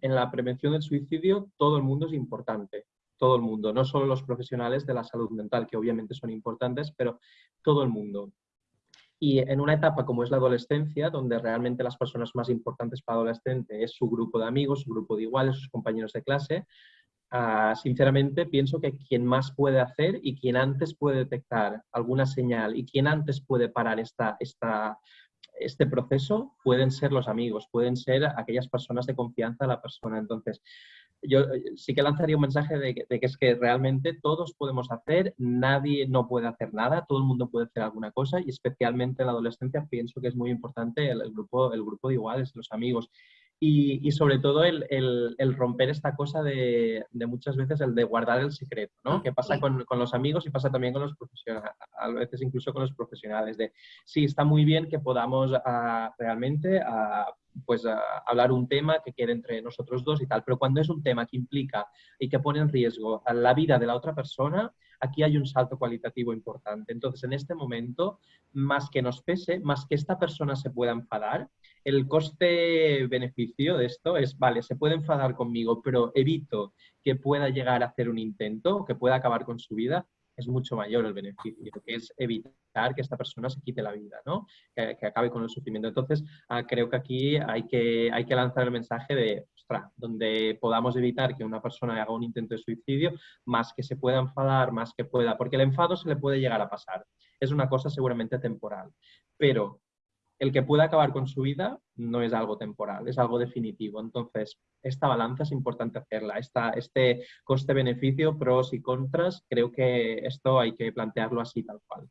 en la prevención del suicidio todo el mundo es importante, todo el mundo, no solo los profesionales de la salud mental, que obviamente son importantes, pero todo el mundo. Y en una etapa como es la adolescencia, donde realmente las personas más importantes para adolescente es su grupo de amigos, su grupo de iguales, sus compañeros de clase, ah, sinceramente pienso que quien más puede hacer y quien antes puede detectar alguna señal y quien antes puede parar esta, esta, este proceso pueden ser los amigos, pueden ser aquellas personas de confianza de la persona. Entonces, yo eh, sí que lanzaría un mensaje de que, es que realmente todos podemos hacer, nadie no puede hacer nada, todo el mundo puede hacer alguna cosa y especialmente en la adolescencia pienso que es muy importante el, grupo, el grupo de iguales, los amigos. Y, sobre todo el, romper esta cosa de, muchas veces el de guardar el secreto, ¿no? Ah, que pasa con, los amigos y pasa también con los profesionales, a veces incluso con los profesionales, de sí, está muy bien que podamos ah, realmente ah, pues hablar un tema que quede entre nosotros dos y tal, pero cuando es un tema que implica y que pone en riesgo la vida de la otra persona, aquí hay un salto cualitativo importante. Entonces, en este momento, más que nos pese, más que esta persona se pueda enfadar, el coste-beneficio de esto es, vale, se puede enfadar conmigo, pero evito que pueda llegar a hacer un intento, que pueda acabar con su vida, es mucho mayor el beneficio, que es evitar que esta persona se quite la vida, ¿no? que, acabe con el sufrimiento. Entonces, ah, creo que aquí hay que, hay que lanzar el mensaje de, ostras, donde podamos evitar que una persona haga un intento de suicidio, más que se pueda enfadar, más que pueda, porque el enfado se le puede llegar a pasar. Es una cosa seguramente temporal, pero el que pueda acabar con su vida no es algo temporal, es algo definitivo. Entonces, esta balanza es importante hacerla. Esta, este coste-beneficio, pros y contras, creo que esto hay que plantearlo así tal cual.